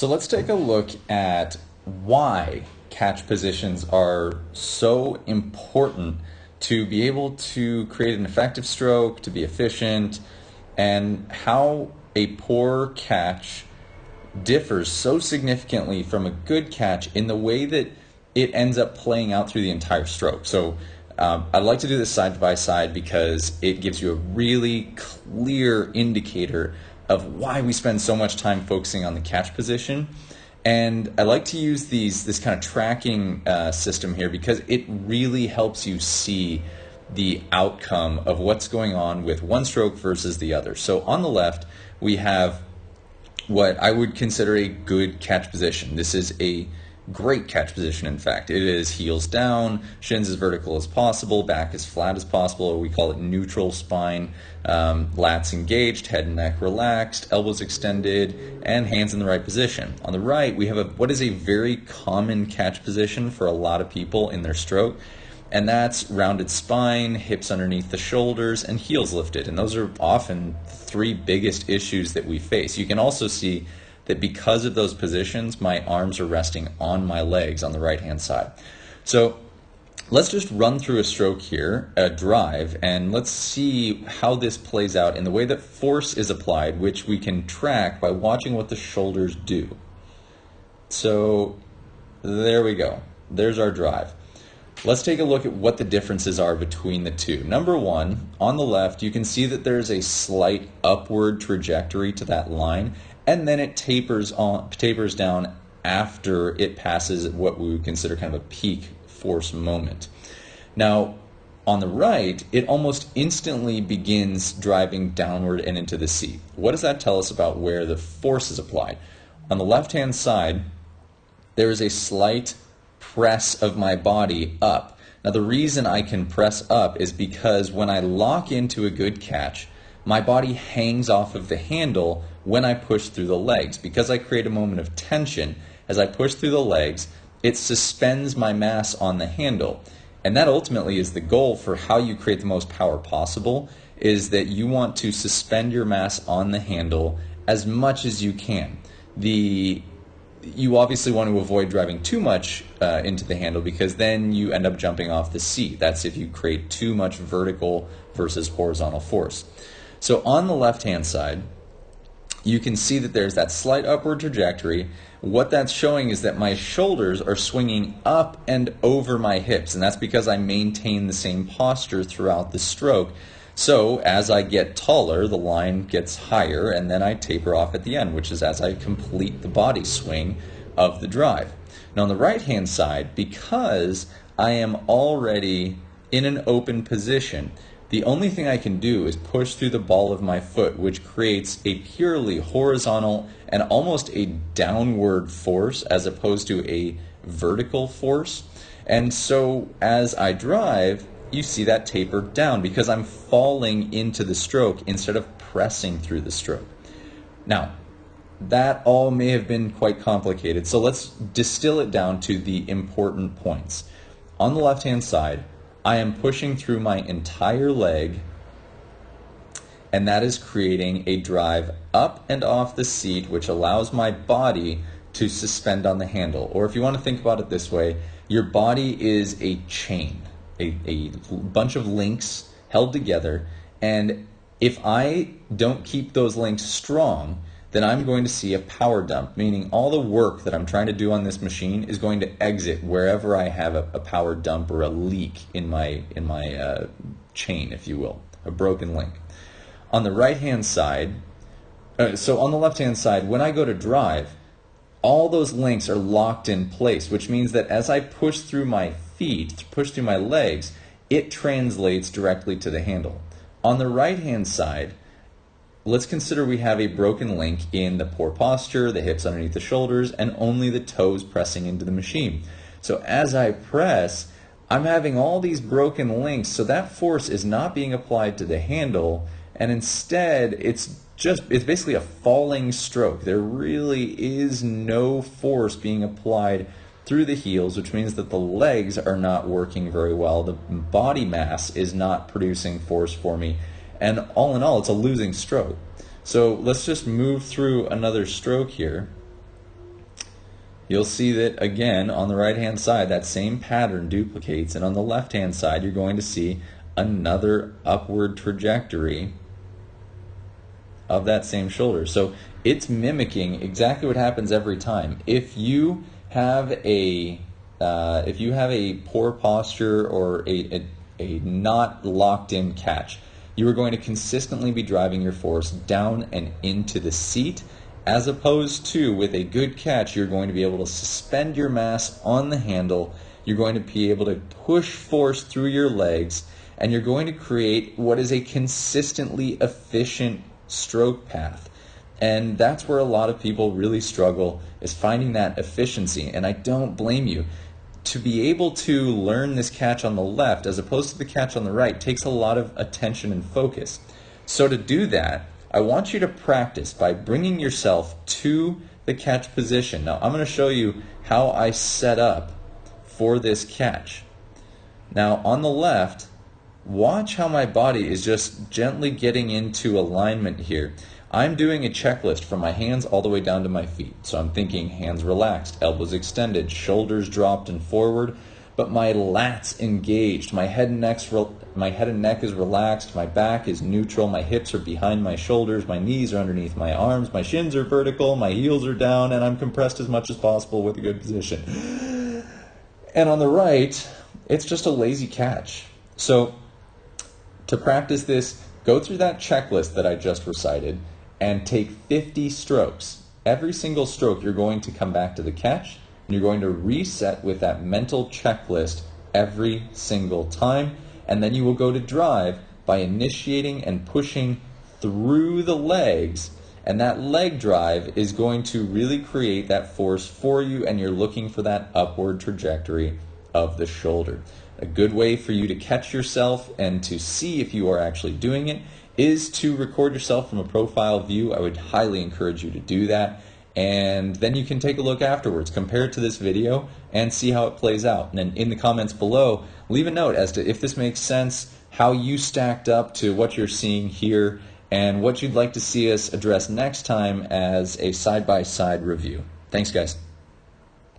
So let's take a look at why catch positions are so important to be able to create an effective stroke, to be efficient, and how a poor catch differs so significantly from a good catch in the way that it ends up playing out through the entire stroke. So um, I'd like to do this side by side because it gives you a really clear indicator of why we spend so much time focusing on the catch position. And I like to use these this kind of tracking uh, system here because it really helps you see the outcome of what's going on with one stroke versus the other. So on the left, we have what I would consider a good catch position. This is a great catch position, in fact. It is heels down, shins as vertical as possible, back as flat as possible, or we call it neutral spine, um, lats engaged, head and neck relaxed, elbows extended, and hands in the right position. On the right, we have a, what is a very common catch position for a lot of people in their stroke, and that's rounded spine, hips underneath the shoulders, and heels lifted. And those are often three biggest issues that we face. You can also see that because of those positions, my arms are resting on my legs on the right hand side. So let's just run through a stroke here, a drive, and let's see how this plays out in the way that force is applied, which we can track by watching what the shoulders do. So there we go. There's our drive. Let's take a look at what the differences are between the two. Number one, on the left, you can see that there's a slight upward trajectory to that line and then it tapers on tapers down after it passes what we would consider kind of a peak force moment. Now, on the right, it almost instantly begins driving downward and into the seat. What does that tell us about where the force is applied? On the left hand side, there is a slight press of my body up. Now, the reason I can press up is because when I lock into a good catch, my body hangs off of the handle when I push through the legs. Because I create a moment of tension as I push through the legs, it suspends my mass on the handle. And that ultimately is the goal for how you create the most power possible is that you want to suspend your mass on the handle as much as you can. The you obviously want to avoid driving too much uh, into the handle because then you end up jumping off the seat. That's if you create too much vertical versus horizontal force. So on the left hand side, you can see that there's that slight upward trajectory. What that's showing is that my shoulders are swinging up and over my hips, and that's because I maintain the same posture throughout the stroke. So as I get taller, the line gets higher, and then I taper off at the end, which is as I complete the body swing of the drive. Now on the right hand side, because I am already in an open position, the only thing I can do is push through the ball of my foot, which creates a purely horizontal and almost a downward force as opposed to a vertical force. And so as I drive, you see that taper down because I'm falling into the stroke instead of pressing through the stroke. Now, that all may have been quite complicated, so let's distill it down to the important points. On the left hand side, I am pushing through my entire leg, and that is creating a drive up and off the seat, which allows my body to suspend on the handle. Or if you want to think about it this way, your body is a chain, a, a bunch of links held together, and if I don't keep those links strong, then I'm going to see a power dump, meaning all the work that I'm trying to do on this machine is going to exit wherever I have a, a power dump or a leak in my in my uh, chain, if you will, a broken link. On the right hand side, uh, so on the left hand side, when I go to drive, all those links are locked in place, which means that as I push through my feet, push through my legs, it translates directly to the handle. On the right hand side, Let's consider we have a broken link in the poor posture, the hips underneath the shoulders, and only the toes pressing into the machine. So as I press, I'm having all these broken links, so that force is not being applied to the handle, and instead it's just it's basically a falling stroke. There really is no force being applied through the heels, which means that the legs are not working very well. The body mass is not producing force for me. And all in all, it's a losing stroke. So let's just move through another stroke here. you'll see that again on the right hand side, that same pattern duplicates, and on the left hand side, you're going to see another upward trajectory of that same shoulder. So it's mimicking exactly what happens every time. If you have a uh, if you have a poor posture or a, a, a not locked in catch, you are going to consistently be driving your force down and into the seat, as opposed to with a good catch, you're going to be able to suspend your mass on the handle. You're going to be able to push force through your legs, and you're going to create what is a consistently efficient stroke path. And that's where a lot of people really struggle is finding that efficiency. And I don't blame you. To be able to learn this catch on the left as opposed to the catch on the right takes a lot of attention and focus. So to do that, I want you to practice by bringing yourself to the catch position. Now, I'm going to show you how I set up for this catch. Now, on the left, watch how my body is just gently getting into alignment here. I'm doing a checklist from my hands all the way down to my feet. So I'm thinking hands relaxed, elbows extended, shoulders dropped and forward, but my lats engaged. My head and neck's re- my head and neck is relaxed, my back is neutral, my hips are behind my shoulders, my knees are underneath my arms, my shins are vertical, my heels are down, and I'm compressed as much as possible with a good position. And on the right, it's just a lazy catch. So to practice this, go through that checklist that I just recited and take 50 strokes. Every single stroke, you're going to come back to the catch and you're going to reset with that mental checklist every single time. And then you will go to drive by initiating and pushing through the legs. And that leg drive is going to really create that force for you, and you're looking for that upward trajectory of the shoulder. A good way for you to catch yourself and to see if you are actually doing it is to record yourself from a profile view. I would highly encourage you to do that. And then you can take a look afterwards, compare it to this video, and see how it plays out. And then in the comments below, leave a note as to if this makes sense, how you stacked up to what you're seeing here, and what you'd like to see us address next time as a side by side review. Thanks, guys.